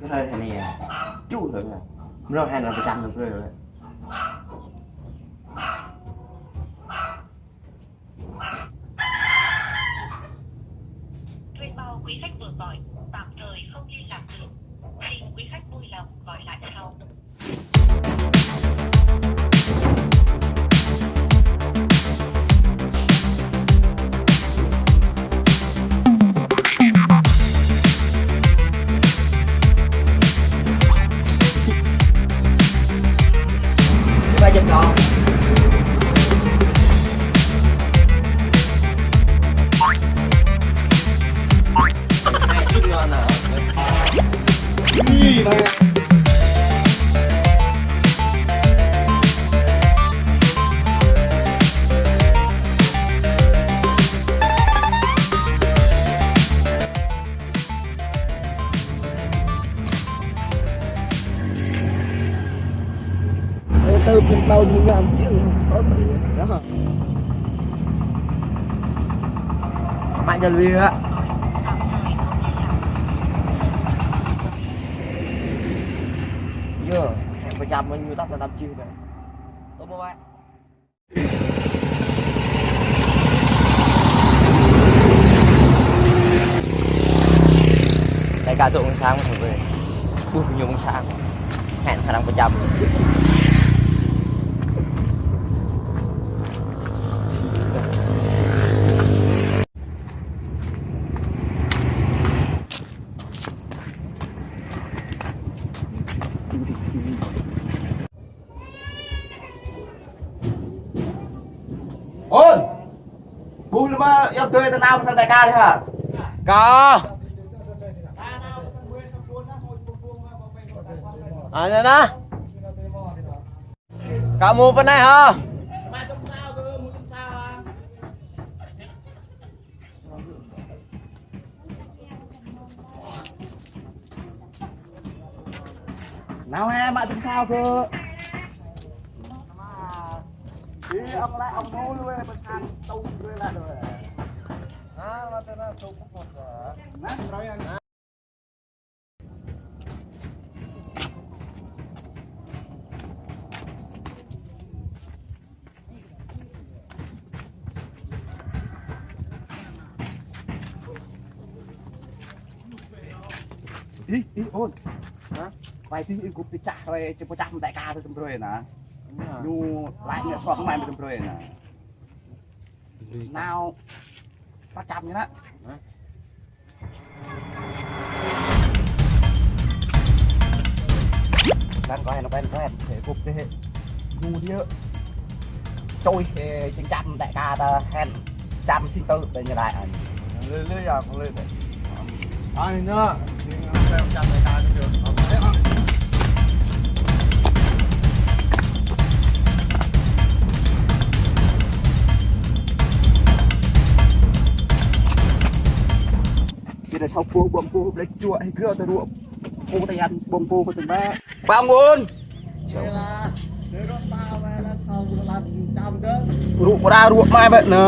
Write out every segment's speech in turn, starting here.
cái rơi này nè. Chú rồi rơi hai là trăm được rồi. Đó mạnh chân viên á giờ em phải chăm bao nhiêu tóc là năm chiêu vậy tôi mua bạn đại ca tụi con sáng thằng về ui nhiều con sáng. Hẹn khả năng chăm ôn! Bùi mà yêu thuê tao nào sang đại ca thế hả? Có. À nè nè. Cả mua bên này hả? Nào em bạn tính sao cơ đi ông lại ông nô luôn bên ăn tung luôn lại rồi. À mà tên là tung một rồi nè rồi anh. Ý ý ôn. Hả? Vài tí cũng bị chặt rồi chỉ có chặt đại ca thôi rồi nè nhu lại nghệ xoắn mày mới rồi nè. Nào ta chạm như đó. Đang coi nó quen quen thể cục thế nhu đi trôi chính chạm đại ca ta hèn chạm xin tư để như lại lưới lưới giờ con lưới đấy anh nữa? Xem chạm đại ca សោកពូបងពូប្រេចជក់អីគឺអត់ទៅរកពូតែយ៉ាត់បងពូក៏ទៅបាបងអូនចូលរូបរារូបម៉ែបែបណា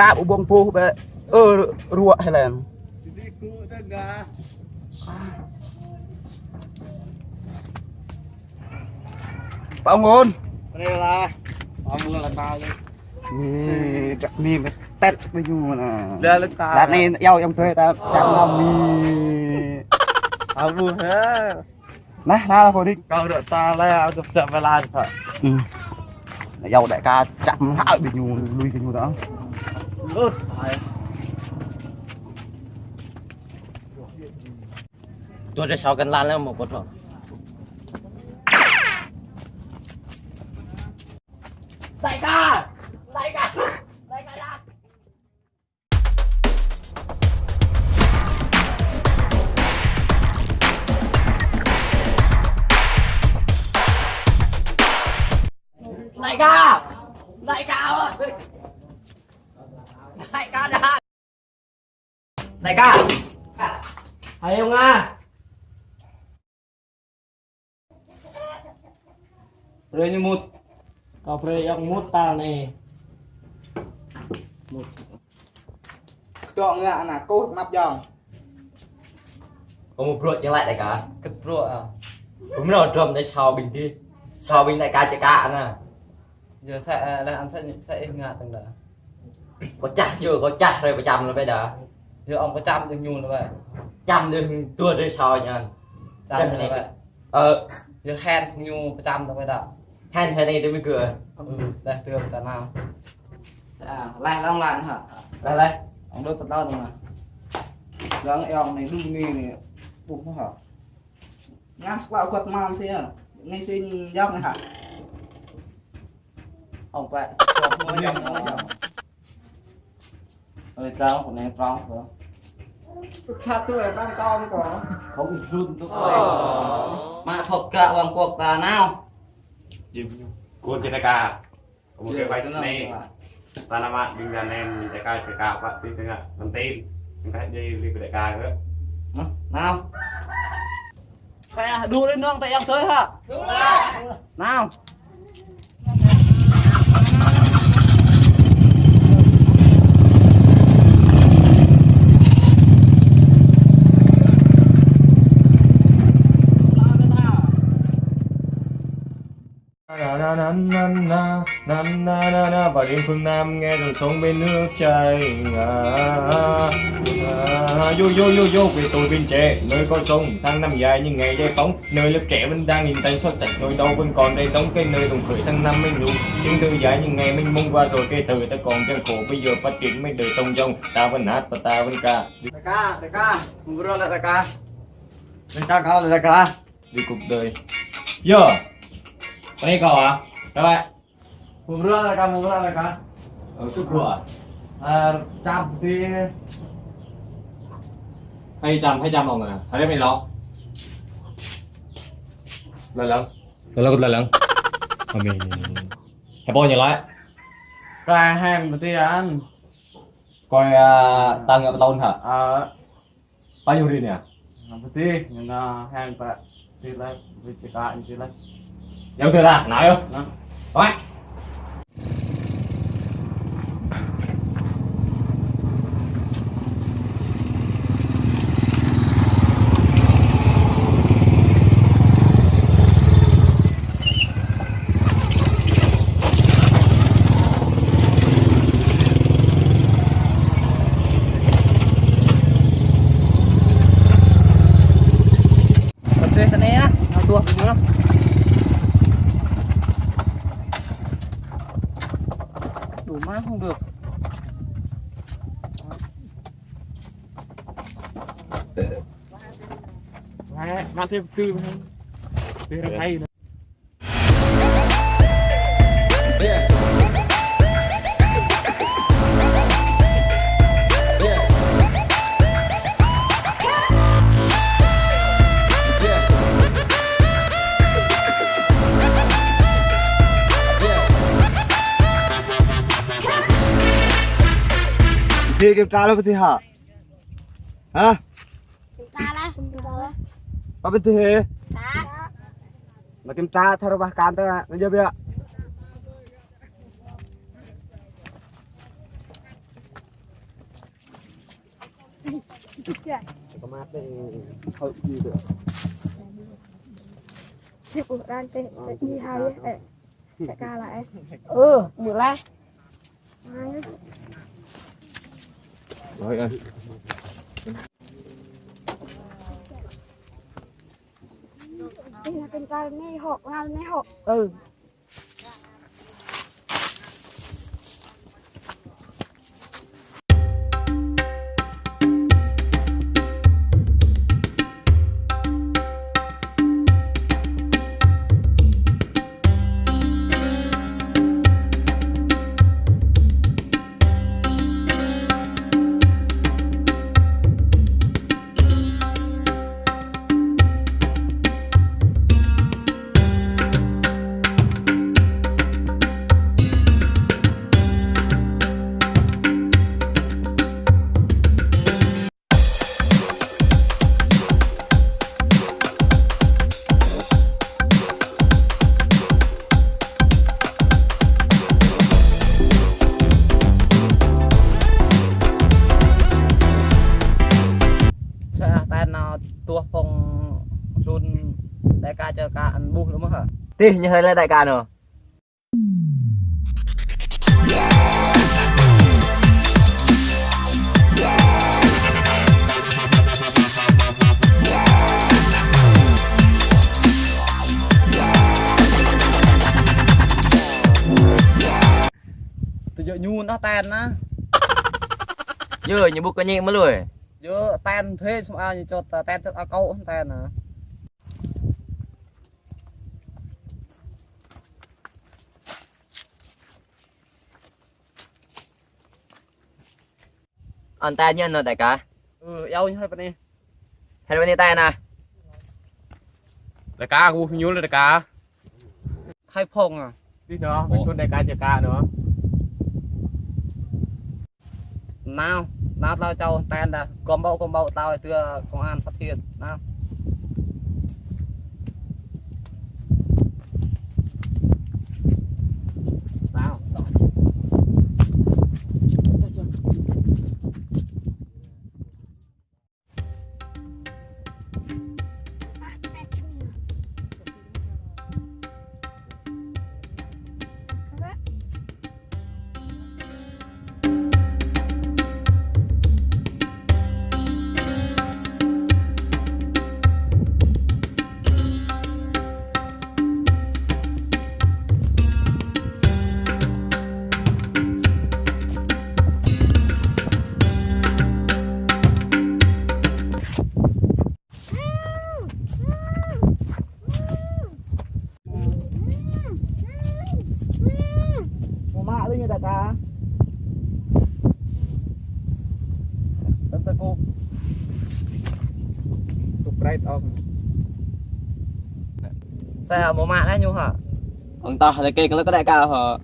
កាបបងពូបែបអឺរួហេឡែនបងអូនរេឡាបងមើលដល់ដល់នេះចាក់នេះ tét với nhu nè đây là tao Đợt này yêu em thuê ta trăm năm nì tao buồn hết Nè, nào là định câu được ta lấy áo chụp chậm về lan phải. Ừ. Dâu đại ca chạm hại bị nhu lui cái nhu đó. Phải. Tôi sẽ sau cần lan lên một con rồi Đại ca! Đại ca đại ca! Đại ca ơi! Đại ca đã! Đại ca! Thấy không à rồi như một cà phê ông mút ta này một chọn ngạ là cô nắp dòng. Ông một ruột chẳng lại đại ca? Cất ruột à? Đúng nào trộm đây sao bình đi. Sao bình đại ca chạy cả nè giờ sẽ à, là anh sẽ sẽ ngã từng đó có chặt chưa có chặt rồi có chăm là bây giờ. Giờ ông có chăm đừng nhuồn là vậy. Chăm đừng tua rồi sao nha. Chăm là vậy. Ờ. Giờ hẹn nhu có chăm là bây giờ. Hẹn thế này tôi mới cười. Ừ đây tường ta nào. À lại long lại hả? Lại lại. Ông đôi bắt đầu mà. Dáng em này đu nghi này bụng hả? Ngang quá quật man xí à? Ngay xin giáp này hả? ông phải chụp mới nhầm nó nhầm rồi trao của em trao rồi chặt tôi là đang con có không bị run tôi ờ. mà thọc cạ bằng cuộc tà nào? Cuốn trên đại ca một cái bài này sao nam bạn bình dàn em đại ca chỉ cao bạn tin thế ạ làm tin. Chúng ta hãy đi đi đại ca nữa. Nào. Mẹ đu lên nương tại em tới hả? Đúng rồi. Nào. Đêm phương Nam nghe rồi sống bên nước chảy à, vô vô vô vô vì tôi bên trẻ nơi có sông tháng năm dài như ngày giải phóng. Nơi lớp trẻ vẫn đang nhìn tay xót sạch nỗi đau vẫn còn đây đóng cái nơi đồng khởi tháng năm mênh lù những thư dài như ngày mênh mông qua rồi cây từ ta còn gian khổ bây giờ phát triển mấy đời tông dông ta vẫn hát và ta vẫn ca. Đại ca đại ca mừng rồi đại ca. Đại ca cao đại ca. Vì cuộc đời. Giờ đây cậu à các bạn Mugra লাগা মুগরা লাগা শুক্রবার আর চাপ thì, hay trăm hay trăm đồng rồi nè. Thấy mày lo lần lần lần lần lần lần mình hãy bao nhiêu lại. Cái hàng mà tiền ăn. Coi tăng ngập lâu hả? Bao nhiêu tiền nhỉ làm gì nhưng hàng bạc thì lại vì chỉ cả như thế này giống thế là nói không? Nói यहाँ से मेरा भाई Dia kita lalu kita ha. Ha? Kita lah. Apa itu? Makin cat ya. Kemati, eh, eh. Eh, mulai. นี่นะเป็นการไม่หกงานไม่หก ừ tí như thế là đại ca nữa từ giờ nhu nó tan á. Dưa như bút cái nhẹ mới lười. Giờ tan thế xong ai cho ta tan tức ao câu tan à antaña no te acá. Yo no lo ni. Hay ni tay na. Đại ca cũng nhún đại ca. Khai phong à. Đi nó, mình chôn đại ca đại ca nữa. Nào, nào tao cho tan là con bậu con bậu tao thưa công an phát hiện. Nào. Lên như đại ca tấn tấn cô Tục off xe một mạng đấy nhu hả? Ông ta là kia cái có đại ca hả?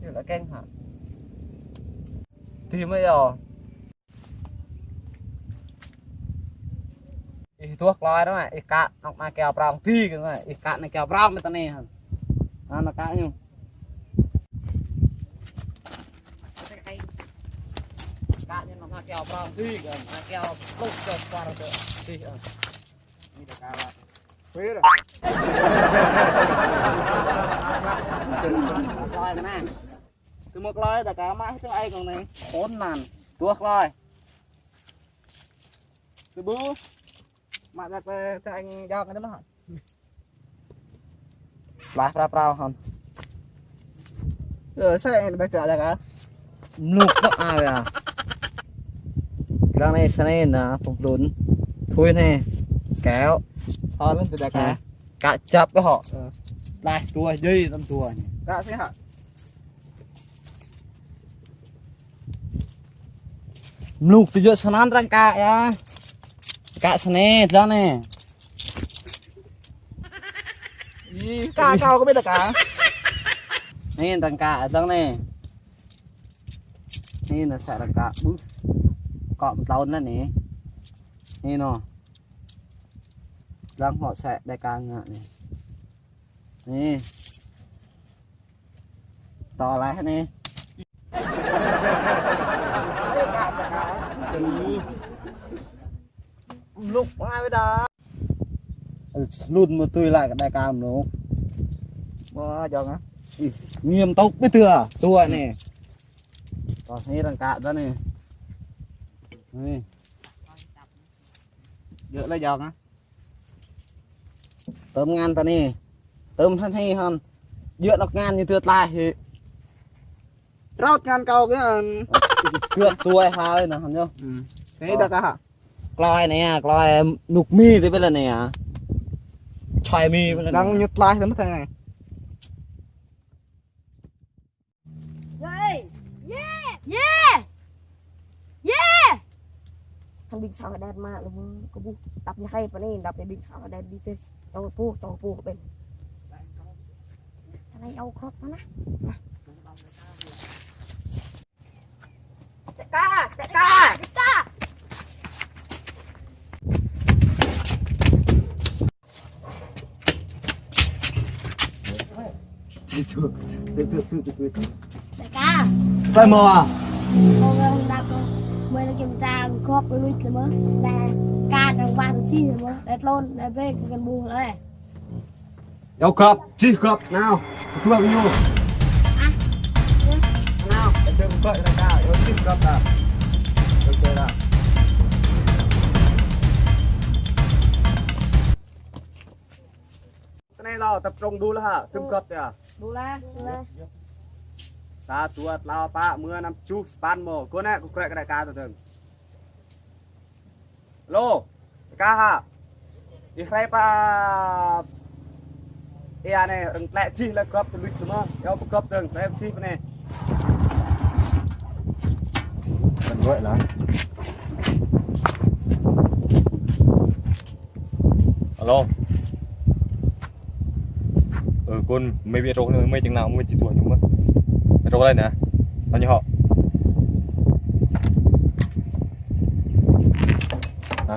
Như là keng hả? Thì mới rồi. Ý thuốc lòi đó mày ý cạn học mà kèo prong thi cái này ý cạn này kèo prong mới tao nè hả? À nó cạn nhu cạn nhưng nó mà kèo prong thi cái mà kèo lúc cho qua rồi thi ờ đi được cao lại Quế rồi lòi cái này Từ một lời đại ca mãi tiếng ai còn này bốn nàn thuốc lòi Từ bố Mạ ra cho cho anh giao cái đó mà hả lại pra prao hòn Ờ sao anh đại ca đại ca nuk nó ai à cái này sang này nè phục lún thôi nè kéo. Ờ lên từ đại ca cả chập với họ. Ờ. lại tua dây tâm tua nhỉ. Đã sẽ hả? Nuk tu jo sanan rang ka ya ka sene đó nè Ý, Ca cao có biết ca nè rang ka ở đó nè. Nè là sẽ rang ka bút cọ một lâu nữa nè. Nè. Nó rang họ sẽ đại ca ngạ nè. Nè. To lại nè. Lúc ai bây giờ luôn mà tôi lại cái đại ca nó Ờ chọn á nghiêm túc với thừa. Tua nè. Còn thấy răng cạn đó nè เยอะแล้วยองนะเติมงานตอนนี้ เติมท่านฮีฮอนเยอะนักงานอยู่เตือดลายเรางานเก่าก็เกือบตัวไอ้ฮาเลยนะฮันเนาะนี่ดักอะกลอยเนี่ยกลอยหนุกมีได้ไปแล้วเนี่ยชอยมีไปแล้วดังยุดลายแล้วมั้งไง Thằng Big sao đen mà luôn có bu đập như hay và này đập cái Big sao đen đi tới tàu pu tàu pu bên. Thằng này ao khóc nó nè. Đại ca đại ca đại ca. Ca phải mò à con mới là kiểm tra khóc với lùi cái mớ là can trong ba chi rồi មើលគេតាគ្របលុយទៅមើលតាការដល់បាក់ជីមើលដល់លូនដល់ពេលគេកាន់ប៊ូឡើយយកគ្របជីគ្របណៅគ្របយូណៅទៅបើកដល់ដល់យកជីគ្របដល់ទៅទៅដល់នេះឡោតែប្រងឌូលហ่าទឹមគ្របទេឌូឡាឌូឡា sa tuột lao pa, mưa năm chu, span mồ, cô nè, cô quẹt cái đại ca từ từ lô ca ha. Đi khai pa. Ia à này đừng lẹ chi là cướp từ lúc chúng nó kéo cướp từng tụi chi chi này cần vậy lắm alo. Ừ con mấy biết rồi mấy chừng nào mới chỉ tuổi nhưng mà trục lên nè. Bao nhiêu họ, à.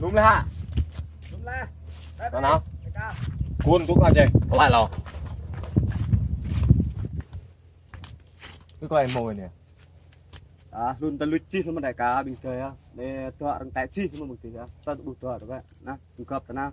đúng là đúng là. Đó nào cuốn cũng ra chơi. Có lại lò. Cứ coi mồi nè. À luôn ta lụt chi thôi mà đại cá bình thường á. Để tựa răng tay chi thôi mà một tí á. Ta đủ tựa được vậy nè đủ cặp ta nào.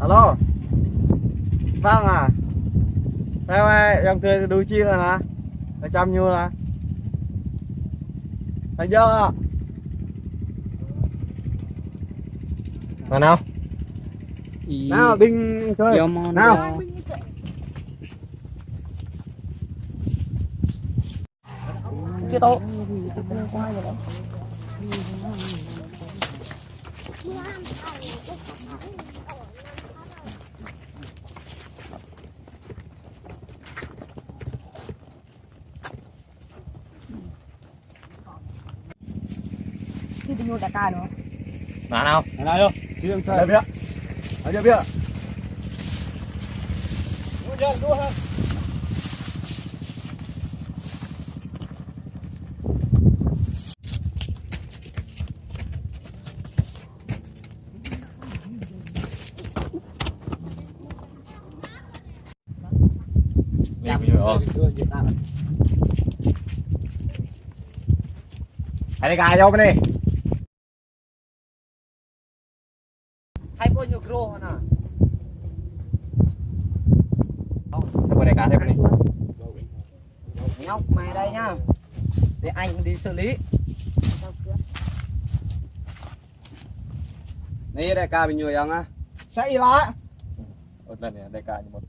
alo? Vâng à. Em ơi em thuê đu chi rồi nè. Ra trăm nhiêu nè. Thấy chưa Mà nào? Nào binh thôi. Nào. Chưa tốt tôi mua đại ca nữa Mà nào nào vô chi đừng thôi biết ở chưa biết Đi bây giờ ờ Hãy đi gài vô bên đi hai bao nhiêu kilo nè Hãy qua đây gài thêm bên đi nhóc mày đây nhá. Để anh đi xử lý. Này đại ca bao nhiêu yang á? Sẽ lá Một lần này đây gài như một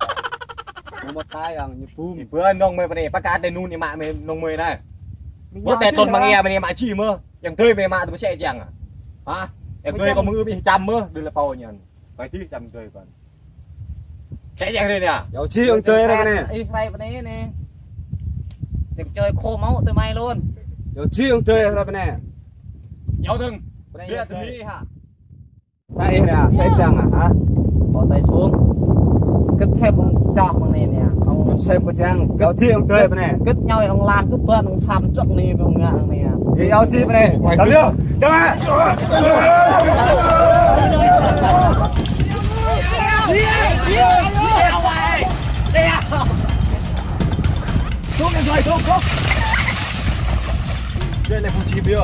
một cái yang như Thì bữa nông bên này Bác cá đây nôn thì mạ mê nông mê này. Bữa tè tồn mà nghe bên này mạ chi mơ. Chẳng tươi về mạ tụi xe chẳng à? Hả? Em tươi có mưa bị trăm mơ. Đưa là phao nhận. Phải tí trăm tươi còn. Chạy chẳng đây nè. Dầu chi ông chơi đây nè y đây bên đây nè Để chơi khô máu từ may luôn dầu chi ông chơi Nhau đừng Bên Đưa là đây tụi đi hả sai nè sai chăng à hả bỏ tay xuống cất xếp ông chọc bằng này nè ông xem có chăng dầu chi ông chơi bên này cất nhau ông lan cất bớt ông xăm trước đi ông ngạ nè thì dầu chi bên này chào liêu chào ạ Đây là phụ chi bia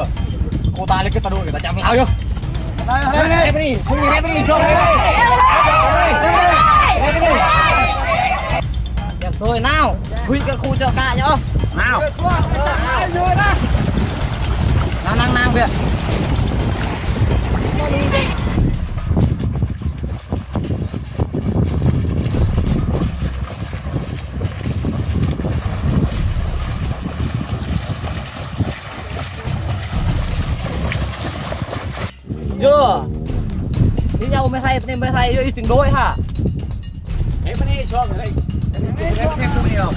Cô ta lên cái tà đôi người ta chạm lao chưa Đây đây đây. Đi Không nhìn em đi xuống đây Được rồi nào. Huy cái khu chợ cả nhá. Nào. Nào năng năng kìa nem hay đi xin đôi hả em đi cho người đây em thêm không nhiều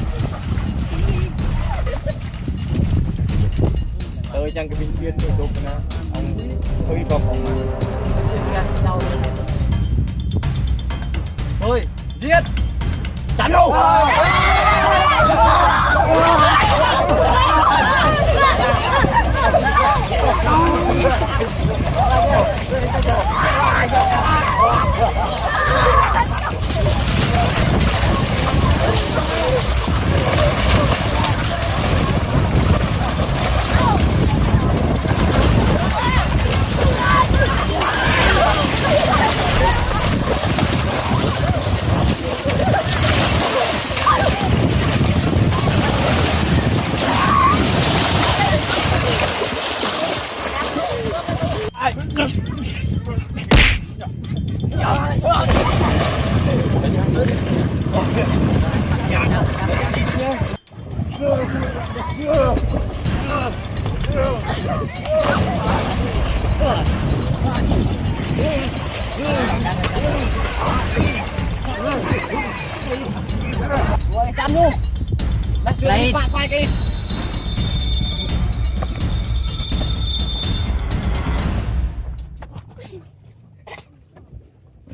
tới chăng cái bình chuyên tôi chụp nè ông hơi bọc ông ơi giết chắn đâu 700 luôn Lấy Bạn xoay kia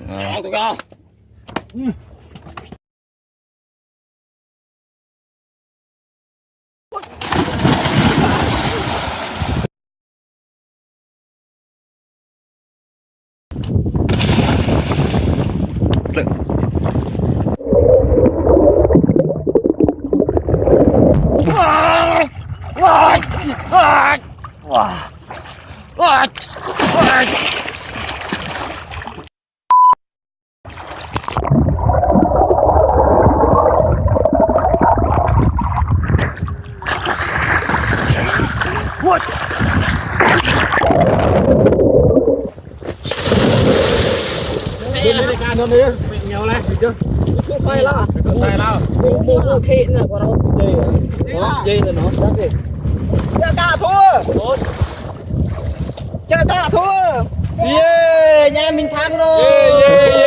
Đó, tụi con. Ừ. What? Mình nhiều lên, được chưa? Mình xoay lắm mua mua mua khê nữa của nó dây là nó đắt đi chơi ta thua tao ta thua. Yeah nhà mình thắng rồi.